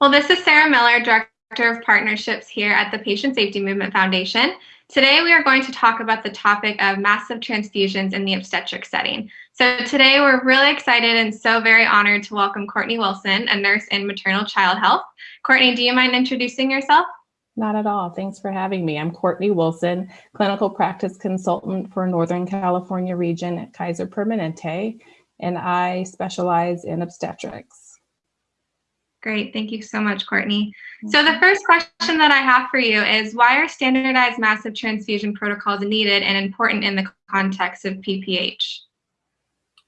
Well, this is Sarah Miller, Director of Partnerships here at the Patient Safety Movement Foundation. Today, we are going to talk about the topic of massive transfusions in the obstetric setting. So today, we're really excited and so very honored to welcome Courtney Wilson, a nurse in maternal child health. Courtney, do you mind introducing yourself? Not at all. Thanks for having me. I'm Courtney Wilson, clinical practice consultant for Northern California region at Kaiser Permanente, and I specialize in obstetrics. Great. Thank you so much, Courtney. So the first question that I have for you is why are standardized massive transfusion protocols needed and important in the context of PPH?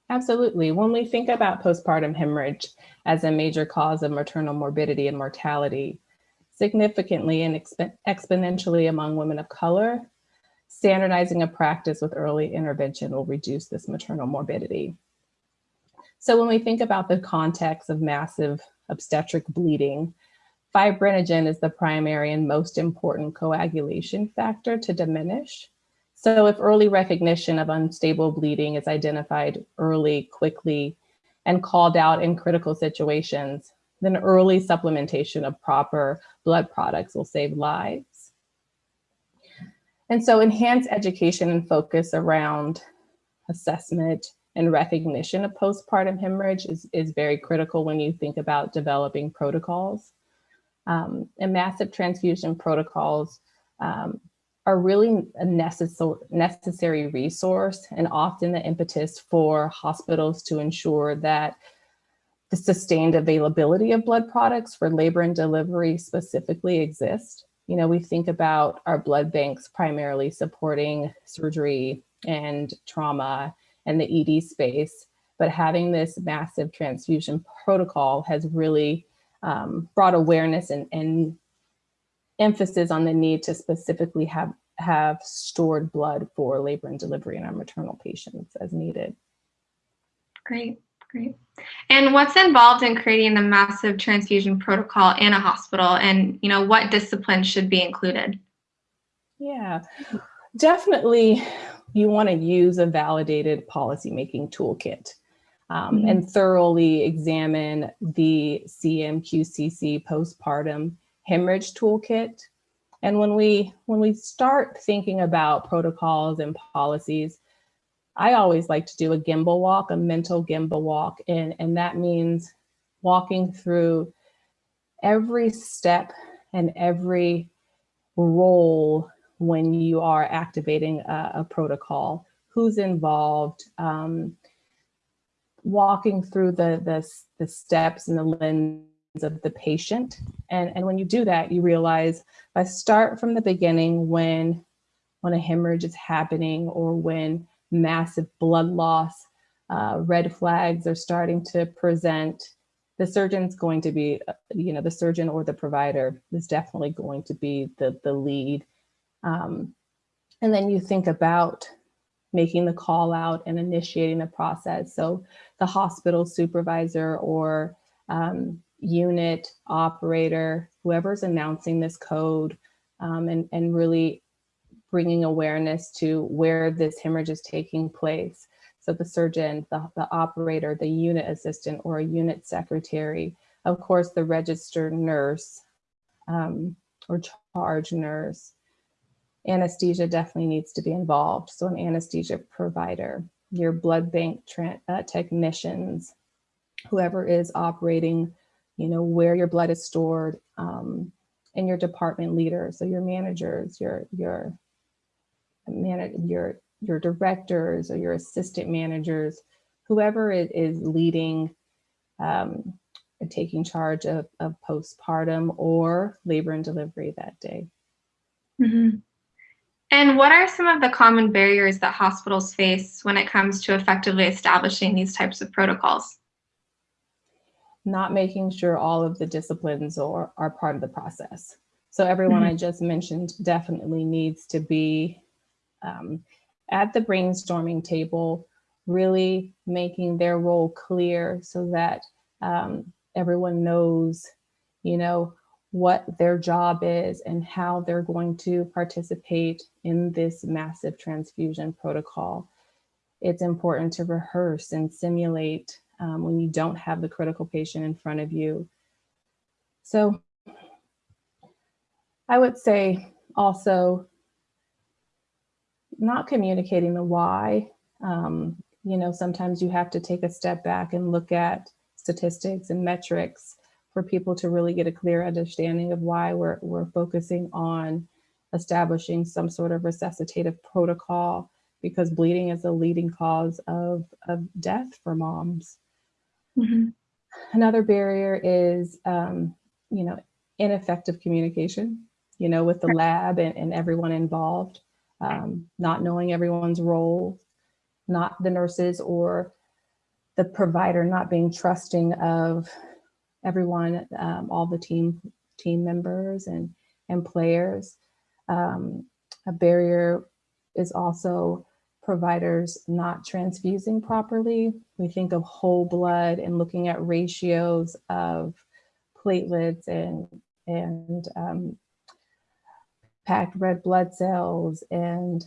Absolutely. When we think about postpartum hemorrhage as a major cause of maternal morbidity and mortality, significantly and exp exponentially among women of color, standardizing a practice with early intervention will reduce this maternal morbidity. So when we think about the context of massive obstetric bleeding, fibrinogen is the primary and most important coagulation factor to diminish. So if early recognition of unstable bleeding is identified early, quickly, and called out in critical situations, then early supplementation of proper blood products will save lives. And so enhance education and focus around assessment, and recognition of postpartum hemorrhage is, is very critical when you think about developing protocols. Um, and massive transfusion protocols um, are really a necess necessary resource and often the impetus for hospitals to ensure that the sustained availability of blood products for labor and delivery specifically exist. You know, we think about our blood banks primarily supporting surgery and trauma and the ED space, but having this massive transfusion protocol has really um, brought awareness and, and emphasis on the need to specifically have, have stored blood for labor and delivery in our maternal patients as needed. Great, great. And what's involved in creating the massive transfusion protocol in a hospital and you know what disciplines should be included? Yeah, definitely you want to use a validated policymaking toolkit um, mm -hmm. and thoroughly examine the CMQCC postpartum hemorrhage toolkit. And when we when we start thinking about protocols and policies, I always like to do a gemba walk, a mental gemba walk, and, and that means walking through every step and every role when you are activating a, a protocol, who's involved, um, walking through the, the, the steps and the lens of the patient. And, and when you do that, you realize if I start from the beginning when, when a hemorrhage is happening or when massive blood loss, uh, red flags are starting to present, the surgeon's going to be, uh, you know, the surgeon or the provider is definitely going to be the, the lead um, and then you think about making the call out and initiating the process. So the hospital supervisor or um, unit operator, whoever's announcing this code um, and, and really bringing awareness to where this hemorrhage is taking place. So the surgeon, the, the operator, the unit assistant or a unit secretary, of course, the registered nurse um, or charge nurse, anesthesia definitely needs to be involved. So an anesthesia provider, your blood bank uh, technicians, whoever is operating, you know, where your blood is stored, um, and your department leaders, so your managers, your your man, your your directors or your assistant managers, whoever is, is leading um, and taking charge of, of postpartum or labor and delivery that day. Mm -hmm. And what are some of the common barriers that hospitals face when it comes to effectively establishing these types of protocols? Not making sure all of the disciplines are, are part of the process. So everyone mm -hmm. I just mentioned definitely needs to be um, at the brainstorming table, really making their role clear so that um, everyone knows, you know, what their job is and how they're going to participate in this massive transfusion protocol. It's important to rehearse and simulate um, when you don't have the critical patient in front of you. So I would say also not communicating the why. Um, you know, sometimes you have to take a step back and look at statistics and metrics for people to really get a clear understanding of why we're, we're focusing on establishing some sort of resuscitative protocol because bleeding is a leading cause of, of death for moms. Mm -hmm. Another barrier is, um, you know, ineffective communication, you know, with the lab and, and everyone involved, um, not knowing everyone's role, not the nurses or the provider not being trusting of everyone, um, all the team team members and, and players. Um, a barrier is also providers not transfusing properly. We think of whole blood and looking at ratios of platelets and, and um, packed red blood cells and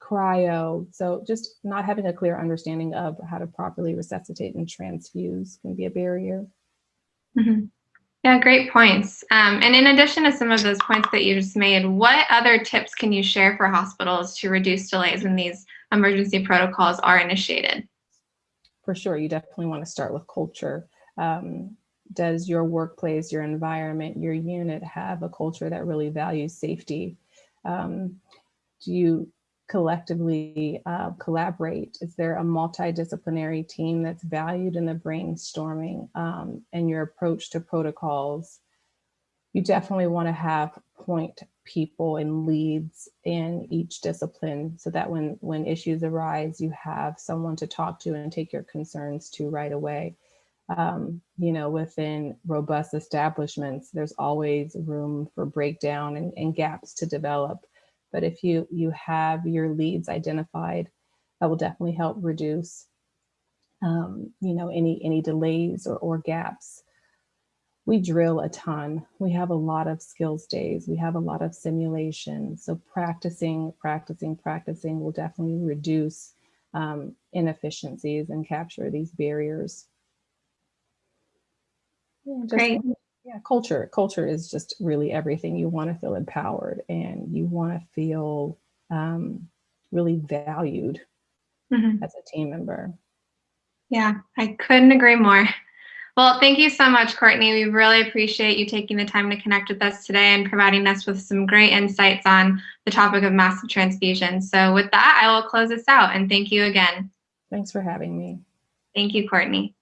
cryo. So just not having a clear understanding of how to properly resuscitate and transfuse can be a barrier. Mm -hmm. Yeah, great points. Um, and in addition to some of those points that you just made, what other tips can you share for hospitals to reduce delays when these emergency protocols are initiated? For sure, you definitely want to start with culture. Um, does your workplace, your environment, your unit have a culture that really values safety? Um, do you collectively uh, collaborate? Is there a multidisciplinary team that's valued in the brainstorming um, and your approach to protocols? You definitely want to have point people and leads in each discipline so that when, when issues arise, you have someone to talk to and take your concerns to right away. Um, you know, within robust establishments, there's always room for breakdown and, and gaps to develop. But if you, you have your leads identified, that will definitely help reduce, um, you know, any, any delays or, or gaps. We drill a ton. We have a lot of skills days. We have a lot of simulations. So practicing, practicing, practicing will definitely reduce um, inefficiencies and capture these barriers. Yeah, Great yeah culture culture is just really everything. You want to feel empowered and you want to feel um, really valued mm-hmm. as a team member. Yeah i couldn't agree more. Well thank you so much courtney. We really appreciate you taking the time to connect with us today and providing us with some great insights on the topic of massive transfusion. So with that i will close this out and thank you again. Thanks for having me. Thank you courtney